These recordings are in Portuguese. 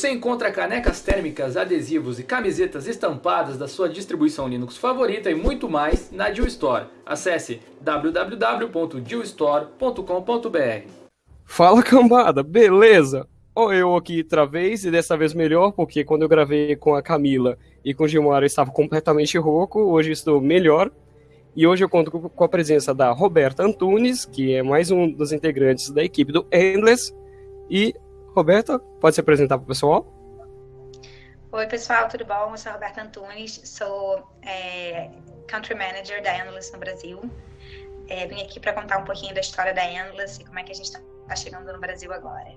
você encontra canecas térmicas, adesivos e camisetas estampadas da sua distribuição Linux favorita e muito mais na Deal Store. Acesse www.dealstore.com.br. Fala cambada, beleza? Ou eu aqui outra vez e dessa vez melhor, porque quando eu gravei com a Camila e com o Gilmar eu estava completamente rouco, hoje estou melhor. E hoje eu conto com a presença da Roberta Antunes, que é mais um dos integrantes da equipe do Endless. E, Roberta, pode se apresentar para o pessoal? Oi, pessoal, tudo bom? Eu sou a Roberta Antunes, sou é, Country Manager da Endless no Brasil. É, vim aqui para contar um pouquinho da história da Endless e como é que a gente está tá chegando no Brasil agora.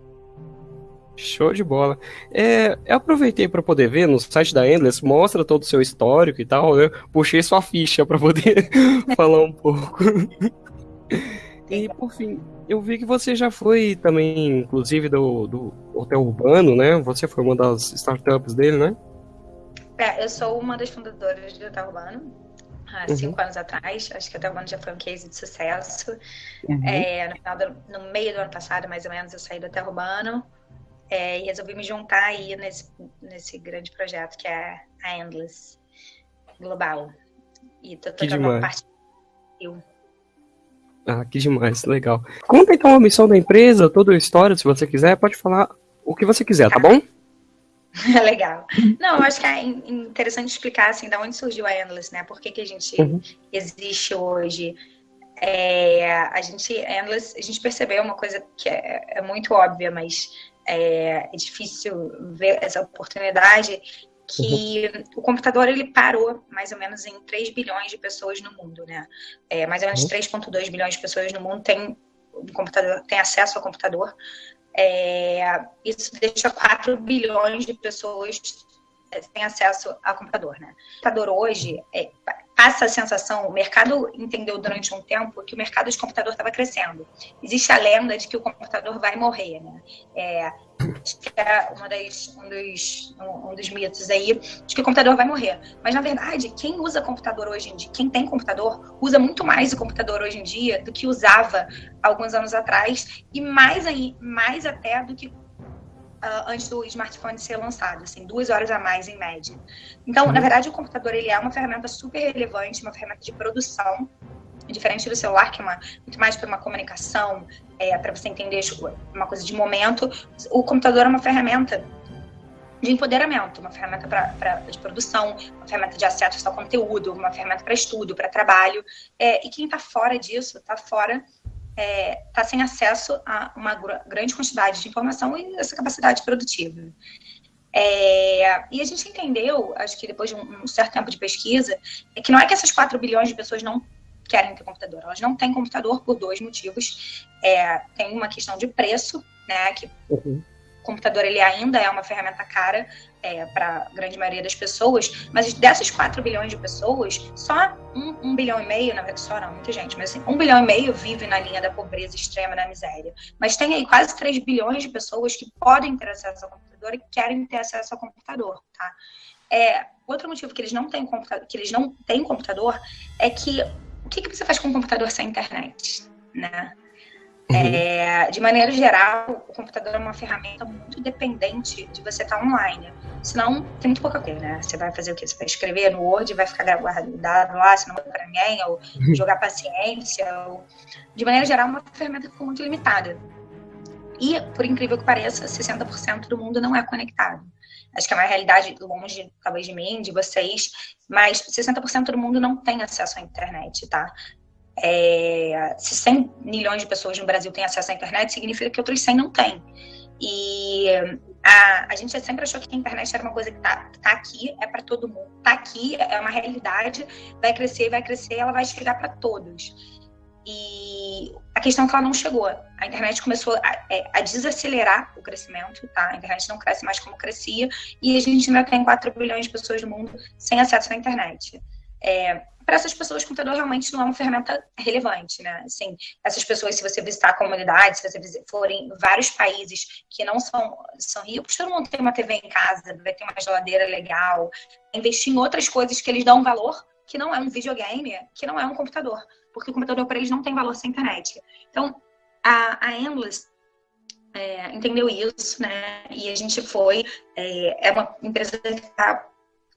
Show de bola. É, eu aproveitei para poder ver no site da Endless, mostra todo o seu histórico e tal. Eu puxei sua ficha para poder falar um pouco. E por fim, eu vi que você já foi também, inclusive, do, do Hotel Urbano, né? Você foi uma das startups dele, né? É, eu sou uma das fundadoras do Hotel Urbano. Há uhum. cinco anos atrás, acho que o Hotel Urbano já foi um case de sucesso. Uhum. É, no, do, no meio do ano passado, mais ou menos, eu saí do Hotel Urbano é, e resolvi me juntar aí nesse, nesse grande projeto que é a Endless Global. E tô tocando parte do Ah, que demais, legal. Conta então a missão da empresa, toda a história, se você quiser, pode falar o que você quiser, tá, bom? Legal. Não, eu acho que é interessante explicar assim, da onde surgiu a Endless, né? Por que, que a gente uhum. existe hoje? É, a gente, Endless, a gente percebeu uma coisa que é, é muito óbvia, mas é, é difícil ver essa oportunidade, que uhum. o computador ele parou mais ou menos em 3 bilhões de pessoas no mundo, né? É, mais ou menos uhum. 3,2 bilhões de pessoas no mundo têm um computador, tem acesso ao computador. É, isso deixa 4 bilhões de pessoas têm acesso ao computador, né? O computador hoje é, passa a sensação, o mercado entendeu durante um tempo que o mercado de computador estava crescendo. Existe a lenda de que o computador vai morrer, né? É, é uma das, um, dos, um dos mitos aí, de que o computador vai morrer. Mas, na verdade, quem usa computador hoje em dia, quem tem computador, usa muito mais o computador hoje em dia do que usava alguns anos atrás, e mais, aí, mais até do que uh, antes do smartphone ser lançado, assim, duas horas a mais em média. Então, na uhum. verdade, o computador ele é uma ferramenta super relevante, uma ferramenta de produção, diferente do celular, que é uma, muito mais para uma comunicação, é, para você entender uma coisa de momento. O computador é uma ferramenta de empoderamento, uma ferramenta pra, pra, de produção, uma ferramenta de acesso ao conteúdo, uma ferramenta para estudo, para trabalho. É, e quem está fora disso, está fora está é, tá sem acesso a uma grande quantidade de informação e essa capacidade produtiva. É, e a gente entendeu, acho que depois de um, certo tempo de pesquisa, é que não é que essas 4 bilhões de pessoas não querem ter computador, elas não têm computador por dois motivos. É, tem uma questão de preço, né, que uhum computador ele ainda é uma ferramenta cara é, para a grande maioria das pessoas, mas dessas 4 bilhões de pessoas, só um, um, bilhão e meio, na verdade, só não, muita gente, mas assim, um bilhão e meio vive na linha da pobreza extrema, da miséria. Mas tem aí quase 3 bilhões de pessoas que podem ter acesso ao computador e querem ter acesso ao computador, tá? É, outro motivo que eles não têm computador, que eles não têm computador é que o que, que você faz com um computador sem internet, né? Uhum. É, de maneira geral, o computador é uma ferramenta muito dependente de você estar online. Senão, tem muito pouca coisa, né? Você vai fazer o quê? Você vai escrever no Word, vai ficar guardado lá, se não vai para ninguém, ou uhum. jogar paciência. Ou... De maneira geral, é uma ferramenta que ficou muito limitada. E, por incrível que pareça, 60% do mundo não é conectado. Acho que é uma realidade longe, talvez, de mim, de vocês, mas 60% do mundo não tem acesso à internet, tá? É, se 100 milhões de pessoas no Brasil têm acesso à internet, significa que outros 100 não têm. E a, a gente sempre achou que a internet era uma coisa que está tá aqui, é para todo mundo. Está aqui, é uma realidade, vai crescer, vai crescer, ela vai chegar para todos. E a questão é que ela não chegou. A internet começou a, é, a, desacelerar o crescimento, tá? A internet não cresce mais como crescia, e a gente ainda tem 4 bilhões de pessoas no mundo sem acesso à internet. É, para essas pessoas, o computador realmente não é uma ferramenta relevante, né? Assim, essas pessoas, se você visitar a comunidade, se você for em vários países que não são, são ricos, todo mundo tem uma TV em casa, vai ter uma geladeira legal, investir em outras coisas que eles dão valor, que não é um videogame, que não é um computador, porque o computador para eles não tem valor sem internet. Então, a, a Endless é, entendeu isso, né? E a gente foi, é, é uma empresa que está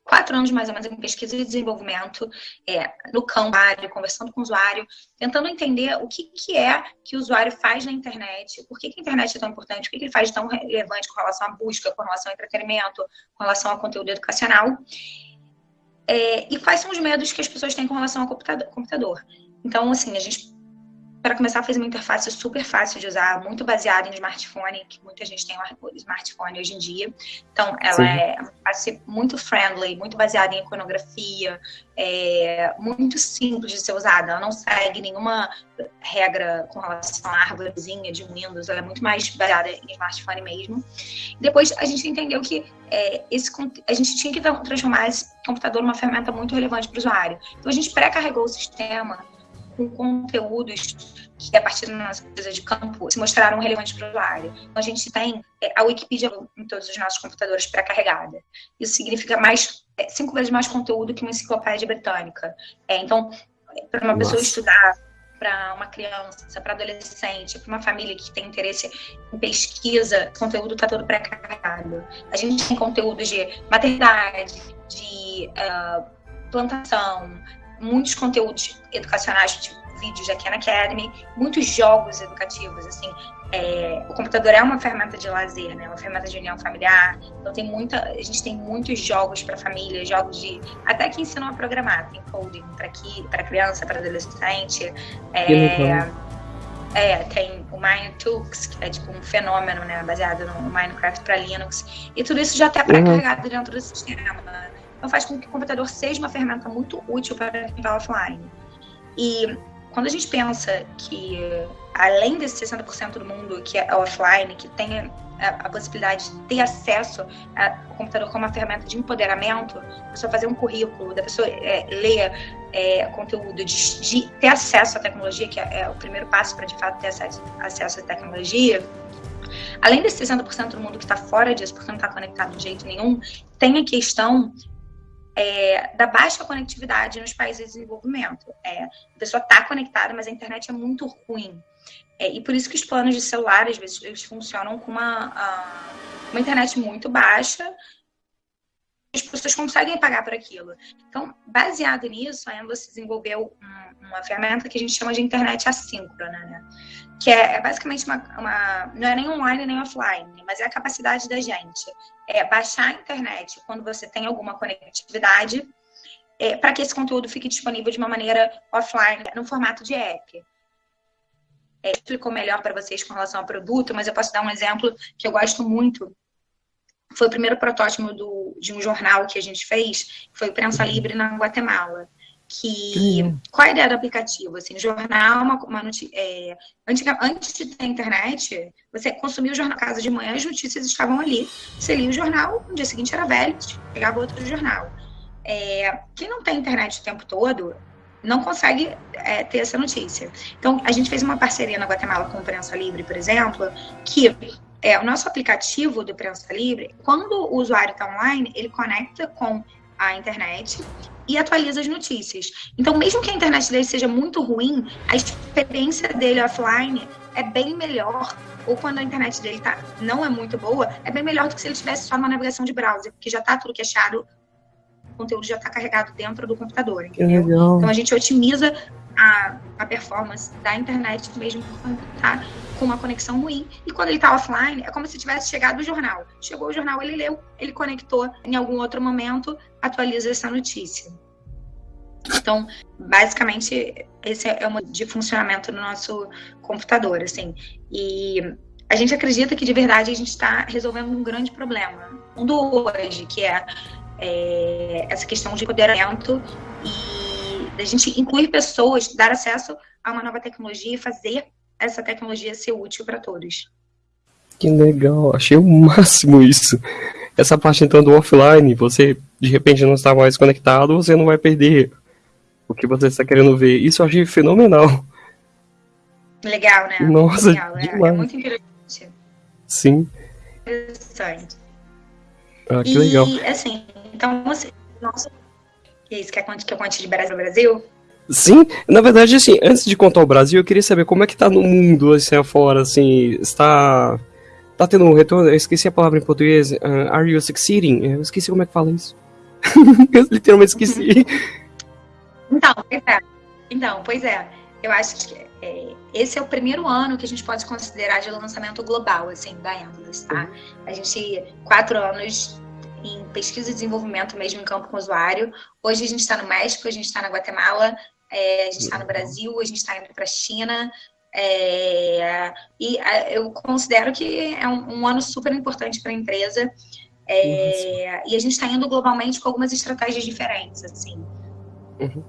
quatro anos mais ou menos em pesquisa e desenvolvimento é, no campo, conversando com o usuário, tentando entender o que, que é que o usuário faz na internet, por que, que a internet é tão importante, o que, que ele faz tão relevante com relação à busca, com relação ao entretenimento, com relação ao conteúdo educacional, é, e quais são os medos que as pessoas têm com relação ao computador. Então, assim, a gente para começar, fez uma interface super fácil de usar, muito baseada em smartphone, que muita gente tem um smartphone hoje em dia. Então, ela Sim. é uma interface muito friendly, muito baseada em iconografia, é muito simples de ser usada. Ela não segue nenhuma regra com relação à árvorezinha de Windows, ela é muito mais baseada em smartphone mesmo. Depois, a gente entendeu que é, esse, a gente tinha que transformar esse computador numa ferramenta muito relevante para o usuário. Então, a gente pré-carregou o sistema com conteúdos que, a partir da nossa pesquisa de campo, se mostraram relevantes para o usuário. Então, a gente tem é, a Wikipedia em todos os nossos computadores pré-carregada. Isso significa mais é, cinco vezes mais conteúdo que uma enciclopédia britânica. É, então, para uma Nossa. pessoa estudar, para uma criança, para adolescente, para uma família que tem interesse em pesquisa, o conteúdo está todo pré-carregado. A gente tem conteúdos de maternidade, de uh, plantação, muitos conteúdos educacionais, tipo vídeos da Khan Academy, muitos jogos educativos, assim. É, o computador é uma ferramenta de lazer, né? Uma ferramenta de união familiar. Então tem muita, a gente tem muitos jogos para família, jogos de até que ensinam a programar, tem coding para para criança, para adolescente. É, é, tem o Minetools, que é tipo um fenômeno, né, baseado no Minecraft para Linux. E tudo isso já está pré-carregado uhum. dentro do sistema. Então faz com que o computador seja uma ferramenta muito útil para quem está offline. E quando a gente pensa que, além desse 60% do mundo que é offline, que tem a, a possibilidade de ter acesso ao computador como uma ferramenta de empoderamento, a pessoa fazer um currículo, da pessoa é, ler é, conteúdo, de, de, ter acesso à tecnologia, que é, é o primeiro passo para, de fato, ter acesso, acesso à tecnologia, além desse 60% do mundo que está fora disso, porque não está conectado de jeito nenhum, tem a questão é, da baixa conectividade nos países de desenvolvimento. É, a pessoa está conectada, mas a internet é muito ruim. É, e por isso que os planos de celular, às vezes, eles funcionam com uma, uma internet muito baixa as pessoas conseguem pagar por aquilo. Então, baseado nisso, a Endless desenvolveu um, uma ferramenta que a gente chama de internet assíncrona, né? Que é, é basicamente uma, uma, Não é nem online nem offline, mas é a capacidade da gente é, baixar a internet quando você tem alguma conectividade, é, para que esse conteúdo fique disponível de uma maneira offline, no formato de app. É, explicou melhor para vocês com relação ao produto, mas eu posso dar um exemplo que eu gosto muito foi o primeiro protótipo do, de um jornal que a gente fez, foi o Prensa Livre na Guatemala. Que, uhum. Qual a ideia do aplicativo? Assim, jornal, uma, uma é, antes, antes de ter internet, você consumia o jornal casa de manhã, as notícias estavam ali. Você lia o jornal, no dia seguinte era velho, pegava outro jornal. É, quem não tem internet o tempo todo, não consegue é, ter essa notícia. Então, a gente fez uma parceria na Guatemala com o Prensa Livre, por exemplo, que é, o nosso aplicativo do Prensa Livre, quando o usuário está online, ele conecta com a internet e atualiza as notícias. Então, mesmo que a internet dele seja muito ruim, a experiência dele offline é bem melhor. Ou quando a internet dele tá, não é muito boa, é bem melhor do que se ele tivesse só uma navegação de browser, porque já está tudo queixado, o conteúdo já está carregado dentro do computador, entendeu? Então a gente otimiza a, a performance da internet mesmo quando está com uma conexão ruim. E quando ele está offline, é como se tivesse chegado o jornal. Chegou o jornal, ele leu, ele conectou em algum outro momento, atualiza essa notícia. Então, basicamente, esse é o de funcionamento do nosso computador, assim. E a gente acredita que de verdade a gente está resolvendo um grande problema. Um do hoje, que é, é essa questão de empoderamento e da gente incluir pessoas, dar acesso a uma nova tecnologia e fazer essa tecnologia ser útil para todos. Que legal, achei o máximo isso. Essa parte então do offline, você de repente não está mais conectado, você não vai perder o que você está querendo ver. Isso eu achei fenomenal. Legal, né? Nossa, Legal, é, é, muito interessante. Sim. Interessante. Ah, que e, legal. assim, então, você, nossa, e isso, quer que eu conte de Brasil Brasil? Sim, na verdade, assim, antes de contar o Brasil, eu queria saber como é que tá no mundo, assim, afora, assim, está... tá tendo um retorno. Eu esqueci a palavra em português. Uh, are you succeeding? Eu esqueci como é que fala isso. eu literalmente esqueci. Então, pois é. Então, pois é. Eu acho que é, esse é o primeiro ano que a gente pode considerar de lançamento global, assim, da Endless, tá? A gente, quatro anos em pesquisa e desenvolvimento mesmo em campo com o usuário. Hoje a gente está no México, a gente está na Guatemala, é, a gente está no Brasil, a gente está indo para a China. É, e eu considero que é um, um ano super importante para a empresa. É, e a gente está indo globalmente com algumas estratégias diferentes, assim. Uhum.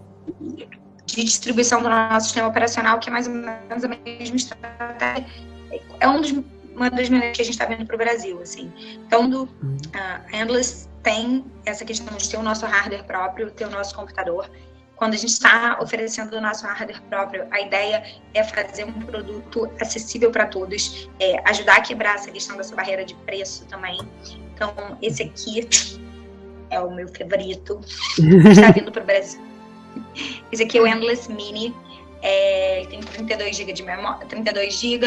De distribuição do nosso sistema operacional, que é mais ou menos a mesma estratégia. É um dos, uma das maneiras que a gente está vendo para o Brasil, assim. Então, do, uhum. a Endless tem essa questão de ter o nosso hardware próprio, ter o nosso computador quando a gente está oferecendo o nosso hardware próprio, a ideia é fazer um produto acessível para todos, é, ajudar a quebrar essa questão dessa barreira de preço também. Então, esse aqui é o meu favorito, está vindo para o Brasil. Esse aqui é o Endless Mini, é, tem 32 GB de memória, 32 GB,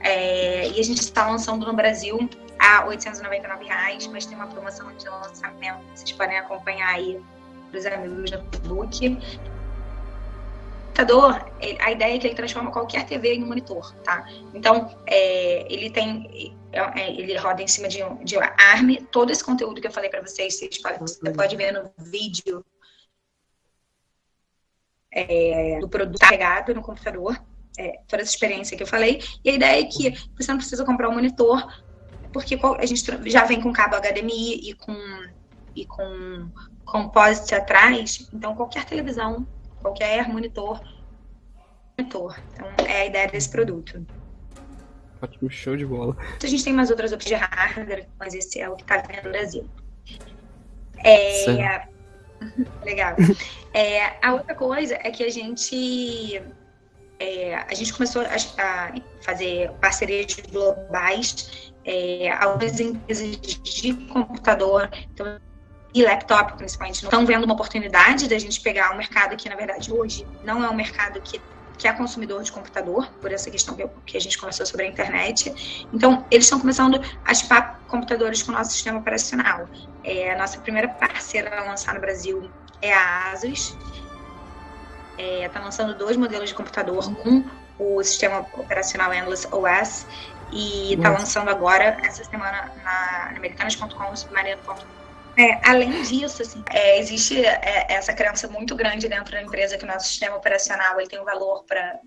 é, e a gente está lançando no Brasil a 899 reais, mas tem uma promoção de lançamento, vocês podem acompanhar aí dos amigos no Facebook. O computador, a ideia é que ele transforma qualquer TV em um monitor, tá? Então, é, ele tem, é, é, ele roda em cima de, um, de ARM. Todo esse conteúdo que eu falei para vocês, vocês podem, você pode ver no vídeo é, do produto carregado no computador. É, toda essa experiência que eu falei. E a ideia é que você não precisa comprar um monitor, porque a gente já vem com cabo HDMI e com, e com composite atrás, então qualquer televisão, qualquer monitor, monitor. Então é a ideia desse produto. Ótimo, show de bola. A gente tem mais outras opções de hardware, mas esse é o que está vendo no Brasil. É... Legal. É, a outra coisa é que a gente é, a gente começou a, a fazer parcerias globais, é, algumas empresas de computador, então e laptop, principalmente, estão vendo uma oportunidade da gente pegar um mercado que, na verdade, hoje não é um mercado que, que é consumidor de computador, por essa questão que, eu, que a gente conversou sobre a internet. Então, eles estão começando a chipar computadores com o nosso sistema operacional. É, a nossa primeira parceira a lançar no Brasil é a Asus. Está é, tá lançando dois modelos de computador, um o sistema operacional Endless OS e está lançando agora, essa semana, na, na americanas.com, submarino.com é, além disso, assim, é, existe é, essa crença muito grande dentro da empresa que o nosso sistema operacional ele tem um valor para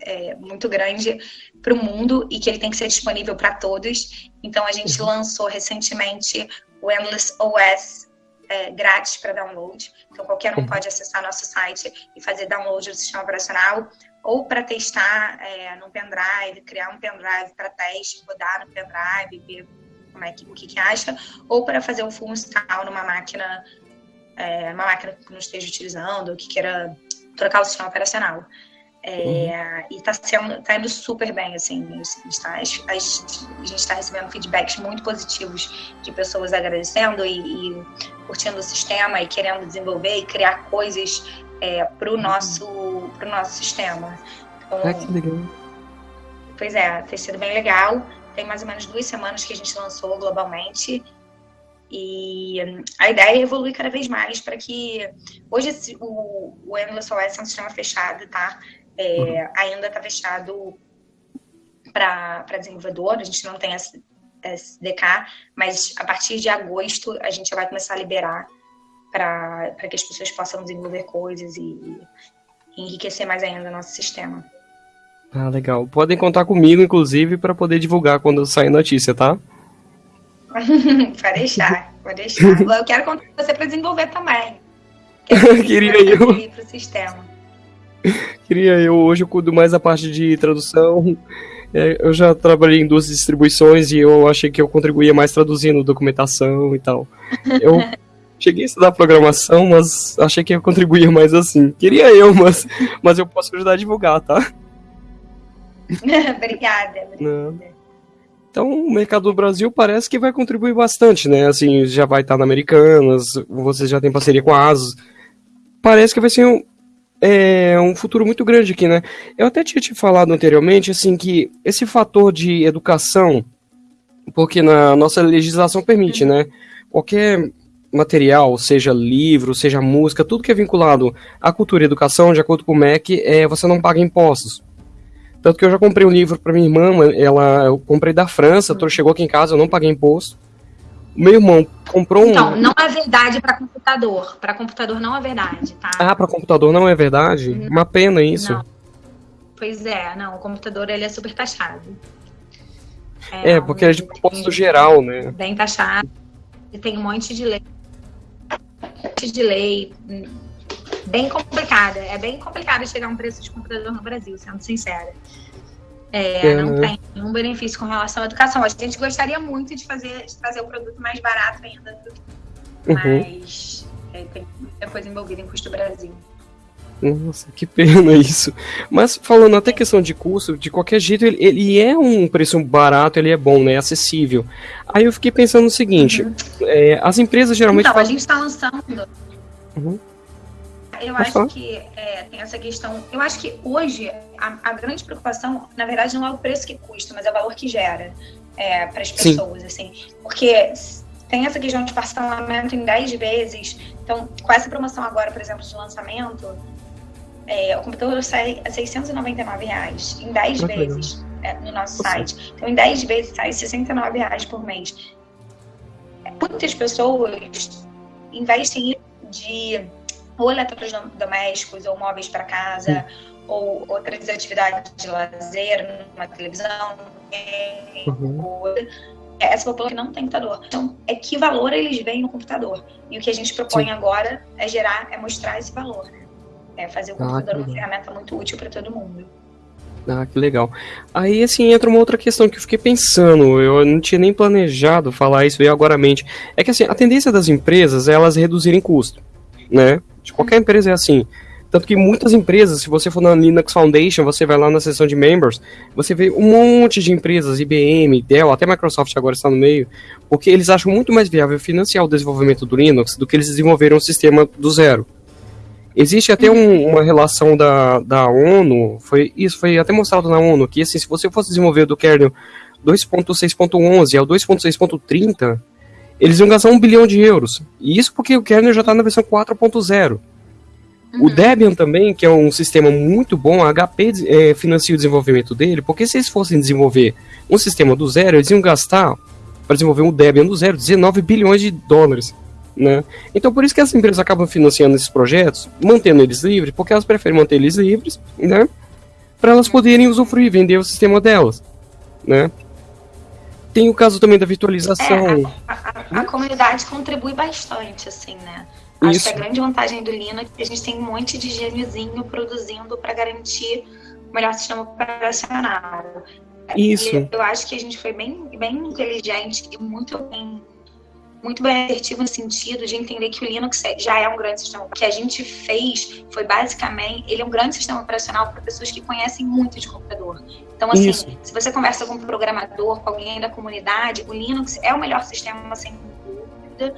é, muito grande para o mundo e que ele tem que ser disponível para todos. Então, a gente uhum. lançou recentemente o Endless OS é, grátis para download. Então, qualquer um uhum. pode acessar nosso site e fazer download do sistema operacional ou para testar é, no pendrive, criar um pendrive para teste, rodar no pendrive, ver como é que, o que, que acha, ou para fazer um full install numa máquina, é, uma máquina que não esteja utilizando, ou que queira trocar o sistema operacional. É, uhum. E está sendo, tá indo super bem, assim, a gente está tá recebendo feedbacks muito positivos de pessoas agradecendo e, e, curtindo o sistema e querendo desenvolver e criar coisas é, para o uhum. nosso, pro nosso sistema. Então, ah, que legal. Pois é, tem sido bem legal tem mais ou menos duas semanas que a gente lançou globalmente. E a ideia é evoluir cada vez mais para que. Hoje esse, o, o Endless OS é um sistema fechado, tá? É, uhum. Ainda está fechado para desenvolvedor, a gente não tem SDK, mas a partir de agosto a gente vai começar a liberar para que as pessoas possam desenvolver coisas e, e enriquecer mais ainda o nosso sistema. Ah, legal. Podem contar comigo, inclusive, para poder divulgar quando sair notícia, tá? pode deixar, pode deixar. Eu quero contar com você para desenvolver também. Queria eu. Pro sistema. Queria eu. Hoje eu cuido mais a parte de tradução. É, eu já trabalhei em duas distribuições e eu achei que eu contribuía mais traduzindo documentação e tal. Eu cheguei a estudar programação, mas achei que eu contribuía mais assim. Queria eu, mas, mas eu posso ajudar a divulgar, tá? obrigada, obrigada. Então, o mercado do Brasil parece que vai contribuir bastante, né? Assim, já vai estar na Americanas, você já tem parceria com a ASUS. Parece que vai ser um, é, um futuro muito grande aqui, né? Eu até tinha te falado anteriormente, assim, que esse fator de educação Porque na nossa legislação permite, né? Qualquer material, seja livro, seja música, tudo que é vinculado à cultura e educação, de acordo com o MEC, é, você não paga impostos. Tanto que eu já comprei um livro para minha irmã, ela, eu comprei da França, chegou aqui em casa, eu não paguei imposto. Meu irmão comprou um. Então, não é verdade para computador. Para computador não é verdade, tá? Ah, para computador não é verdade? Não. Uma pena isso. Não. Pois é, não, o computador ele é super taxado. É, é porque é de propósito geral, né? Bem taxado. E tem um monte de lei. Um monte de lei bem complicada. É bem complicado chegar a um preço de computador no Brasil, sendo sincera. É, é, não né? tem nenhum benefício com relação à educação. A gente gostaria muito de fazer, de trazer o produto mais barato ainda, uhum. mas é, tem muita coisa envolvida em custo Brasil. Nossa, que pena isso. Mas falando até questão de custo, de qualquer jeito, ele, ele é um preço barato, ele é bom, né? Acessível. Aí eu fiquei pensando no seguinte: uhum. é, as empresas geralmente. Então, a gente está lançando. Uhum. Eu acho que é, tem essa questão. Eu acho que hoje a, a, grande preocupação, na verdade, não é o preço que custa, mas é o valor que gera é, para as pessoas, Sim. assim. Porque tem essa questão de parcelamento em 10 vezes. Então, com essa promoção agora, por exemplo, de lançamento, é, o computador sai a 699 reais em 10 Muito vezes é, no nosso site. Então, em 10 vezes sai 69 reais por mês. Muitas pessoas investem de ou eletrodomésticos ou móveis para casa ou outras atividades de lazer, numa televisão, uhum. essa população que não tem computador. Então, é que valor eles veem no computador. E o que a gente propõe Sim. agora é gerar, é mostrar esse valor, né? É fazer o ah, computador uma ferramenta muito útil para todo mundo. Ah, que legal. Aí, assim, entra uma outra questão que eu fiquei pensando, eu não tinha nem planejado falar isso, veio agora à mente. É que, assim, a tendência das empresas é elas reduzirem custo, né? De qualquer empresa é assim. Tanto que muitas empresas, se você for na Linux Foundation, você vai lá na seção de members, você vê um monte de empresas, IBM, Dell, até Microsoft agora está no meio, porque eles acham muito mais viável financiar o desenvolvimento do Linux do que eles desenvolverem um sistema do zero. Existe até um, uma relação da, da ONU, foi isso foi até mostrado na ONU, que assim, se você fosse desenvolver do kernel 2.6.11 ao 2.6.30, eles iam gastar um bilhão de euros. E isso porque o kernel já está na versão 4.0. Uhum. O Debian também, que é um sistema muito bom, a HP é, financia o desenvolvimento dele, porque se eles fossem desenvolver um sistema do zero, eles iam gastar, para desenvolver um Debian do zero, 19 bilhões de dólares. Né? Então por isso que as empresas acabam financiando esses projetos, mantendo eles livres, porque elas preferem manter eles livres, né? Para elas poderem usufruir, vender o sistema delas, né? Tem o caso também da virtualização. É, a, a, a, comunidade contribui bastante, assim, né? Acho Isso. que a grande vantagem do Linux é que a gente tem um monte de gêniozinho produzindo para garantir o melhor sistema operacional. Isso. E eu acho que a gente foi bem, bem inteligente e muito bem muito bem assertivo no sentido de entender que o Linux já é um grande sistema. O que a gente fez foi basicamente, ele é um grande sistema operacional para pessoas que conhecem muito de computador. Então, assim, Isso. se você conversa com um programador, com alguém da comunidade, o Linux é o melhor sistema, sem dúvida.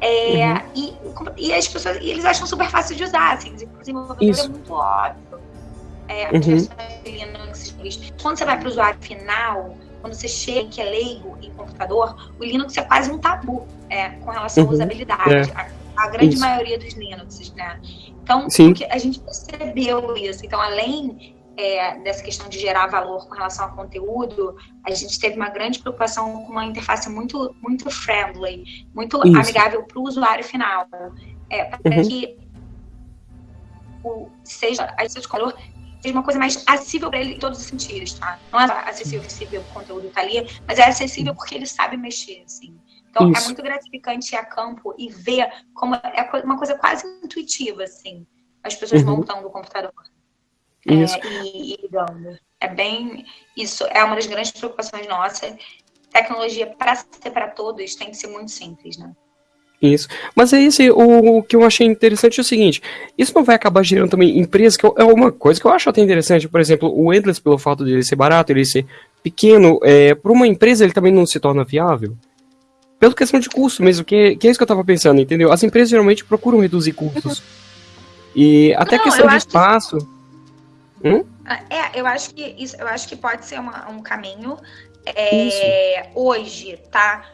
É, uhum. e, e, as pessoas, e eles acham super fácil de usar, assim, o desenvolvedor é muito óbvio. É, uhum. Linux, quando você vai para o usuário final, quando você chega que é leigo em computador, o Linux é quase um tabu é, com relação uhum. à usabilidade. É. A, a, grande isso. maioria dos Linux, né? Então, a gente percebeu isso. Então, além é, dessa questão de gerar valor com relação ao conteúdo, a gente teve uma grande preocupação com uma interface muito, muito friendly, muito isso. amigável para o usuário final. É, para uhum. que o, seja a escolha seja uma coisa mais acessível para ele em todos os sentidos, tá? Não é acessível, acessível o conteúdo tá ali, mas é acessível porque ele sabe mexer, assim. Então é Isso. é muito gratificante ir a campo e ver como é uma coisa quase intuitiva, assim, as pessoas uhum. montando o computador. É, e, e ligando. É bem. Isso é uma das grandes preocupações nossas. Tecnologia, para ser para todos, tem que ser muito simples, né? Isso. Mas é esse o, o, que eu achei interessante é o seguinte: isso não vai acabar gerando também empresas que é uma coisa que eu acho até interessante. Por exemplo, o Endless, pelo fato de ele ser barato, ele ser pequeno, é, para uma empresa ele também não se torna viável. Pela questão de custo mesmo, que, que é isso que eu tava pensando, entendeu? As empresas geralmente procuram reduzir custos. E até não, questão de espaço. Que... Hum? É, eu acho que isso, eu acho que pode ser uma, um caminho. É, hoje, tá?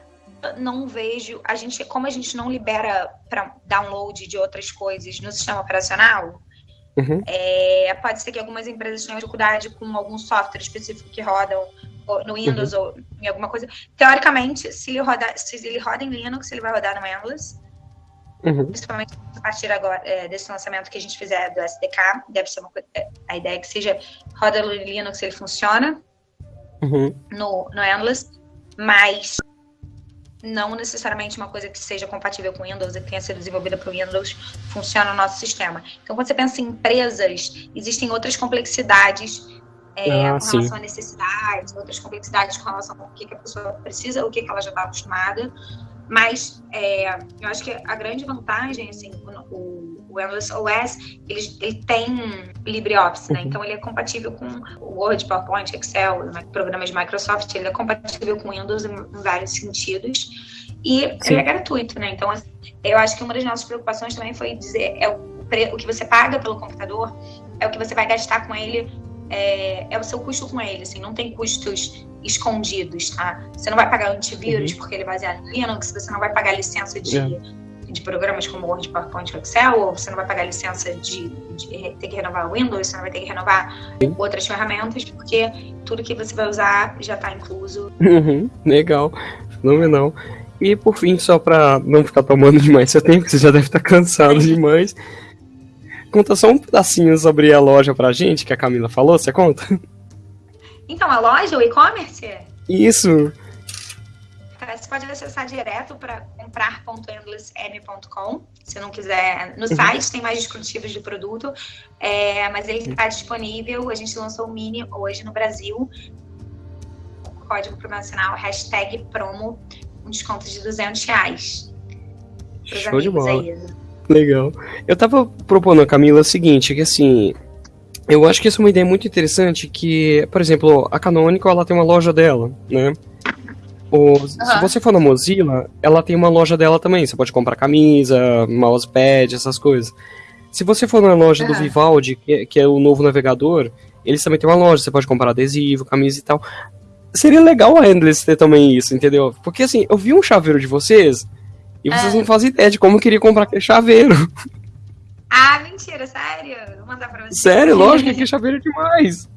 Não vejo. A gente, como a gente não libera para download de outras coisas no sistema operacional, uhum. é, pode ser que algumas empresas tenham dificuldade com algum software específico que rodam no Windows uhum. ou em alguma coisa. Teoricamente, se ele, roda, se ele roda em Linux, ele vai rodar no Endless. Uhum. Principalmente a partir agora é, desse lançamento que a gente fizer do SDK. Deve ser uma coisa, é, a ideia é que seja roda no Linux, ele funciona uhum. no, no Endless, mas não necessariamente uma coisa que seja compatível com Windows e que tenha sido desenvolvida para o Windows funciona no nosso sistema. Então, quando você pensa em empresas, existem outras complexidades é, ah, com relação sim. a necessidades, outras complexidades com relação ao que, que a pessoa precisa, o que, que ela já está acostumada. Mas é, eu acho que a grande vantagem, assim, o, o Endless OS, ele, ele tem LibreOffice, né? Uhum. Então ele é compatível com o Word, PowerPoint, Excel, né? programas de Microsoft, ele é compatível com Windows em, em vários sentidos. E Sim. ele é gratuito, né? Então, assim, eu acho que uma das nossas preocupações também foi dizer é o, o que você paga pelo computador, é o que você vai gastar com ele é, é, o seu custo com ele, assim, não tem custos escondidos, tá? Você não vai pagar antivírus uhum. porque ele é baseado em Linux, você não vai pagar licença de, é. de programas como Word, PowerPoint, Excel, ou você não vai pagar licença de, de ter que renovar o Windows, você não vai ter que renovar Sim. outras ferramentas, porque tudo que você vai usar já está incluso. Uhum. Legal, fenomenal. E por fim, só para não ficar tomando demais seu tempo, que você já deve estar cansado demais, conta só um pedacinho sobre a loja pra gente, que a Camila falou, você conta? Então, a loja, o e-commerce? Isso. Você pode acessar direto para comprar.endlessm.com. Se não quiser, no uhum. site tem mais descritivos de produto, é, mas ele está disponível. A gente lançou o Mini hoje no Brasil. Código promocional, hashtag promo, um desconto de 200 reais. Show de bola. Aí. Legal. Eu tava propondo a Camila o seguinte, que assim, eu acho que essa é uma ideia muito interessante, que, por exemplo, a Canonical, ela tem uma loja dela, né? O, uhum. Se você for na Mozilla, ela tem uma loja dela também. Você pode comprar camisa, mousepad, essas coisas. Se você for na loja uhum. do Vivaldi, que, que, é o novo navegador, eles também têm uma loja. Você pode comprar adesivo, camisa e tal. Seria legal a Endless ter também isso, entendeu? Porque assim, eu vi um chaveiro de vocês e vocês é. não fazem ideia de como eu queria comprar aquele chaveiro. Ah, mentira, sério? Vou mandar pra você. Sério, lógico, que chaveiro é demais.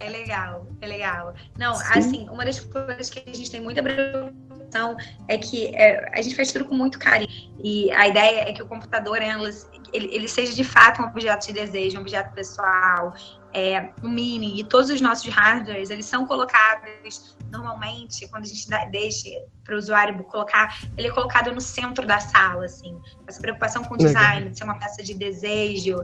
É legal, é legal. Não, Sim. assim, uma das coisas que a gente tem muita preocupação é que é, a gente faz tudo com muito carinho. E a ideia é que o computador, ele, ele seja de fato um objeto de desejo, um objeto pessoal, é, o Mini e todos os nossos hardwares, eles são colocados normalmente, quando a gente dá, deixa para o usuário colocar, ele é colocado no centro da sala, assim. Essa preocupação com o design, de ser uma peça de desejo,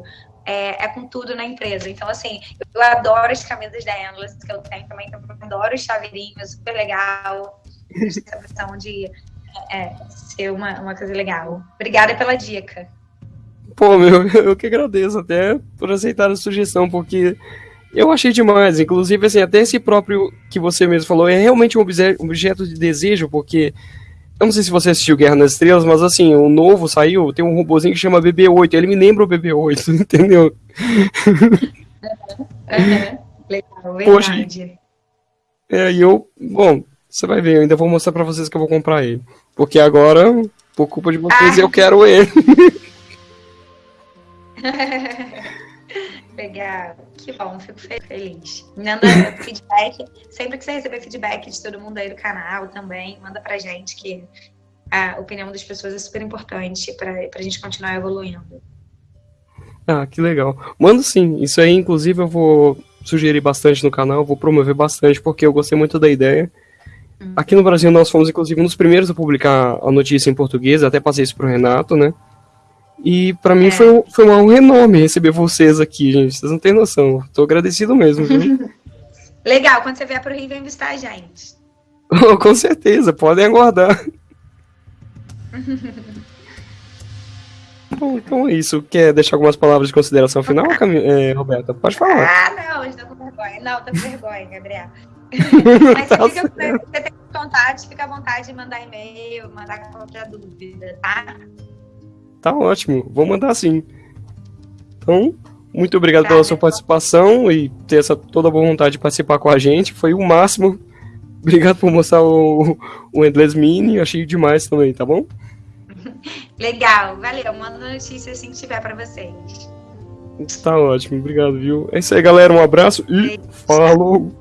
é, é, com tudo na empresa. Então, assim, eu adoro as camisas da Endless que eu tenho também, eu adoro os chaveirinhos, super legal. Essa questão de é, ser uma, uma coisa legal. Obrigada pela dica. Pô, meu, eu que agradeço até por aceitar a sugestão, porque eu achei demais. Inclusive, assim, até esse próprio que você mesmo falou é realmente um objeto de desejo, porque. Eu não sei se você assistiu Guerra nas Estrelas, mas assim, o novo saiu, tem um robôzinho que chama BB-8, ele me lembra o BB-8, entendeu? Uhum. Legal, verdade. Poxa, é, e eu, bom, você vai ver, eu ainda vou mostrar pra vocês que eu vou comprar ele. Porque agora, por culpa de vocês, ah. eu quero ele. Legal, que bom, fico feliz. Manda feedback, sempre que você receber feedback de todo mundo aí do canal também, manda pra gente que a opinião das pessoas é super importante pra, pra gente continuar evoluindo. Ah, que legal. Manda sim, isso aí inclusive eu vou sugerir bastante no canal, vou promover bastante porque eu gostei muito da ideia. Hum. Aqui no Brasil nós fomos inclusive um dos primeiros a publicar a notícia em português, até passei isso pro Renato, né? E para mim é. foi, foi um renome receber vocês aqui, gente. Vocês não têm noção. Tô agradecido mesmo, viu? Legal, quando você vier pro Rio, vem visitar a gente. Com certeza, podem aguardar. Bom, então é isso. Quer deixar algumas palavras de consideração final, Cam... é, Roberta? Pode falar. Ah, não, estou com vergonha. Não, tô com vergonha, Gabriel. Mas tá você, fica, você tem vontade, fica à vontade de mandar e-mail, mandar qualquer dúvida, tá? Tá ótimo, vou mandar sim. Então, muito obrigado pela sua participação e ter essa toda a boa vontade de participar com a gente. Foi o máximo Obrigado por mostrar o, o Endless Mini, achei demais também, tá bom? Legal, valeu. Manda notícia assim que tiver para vocês. Tá ótimo, obrigado, viu? É isso aí, galera. Um abraço e falou!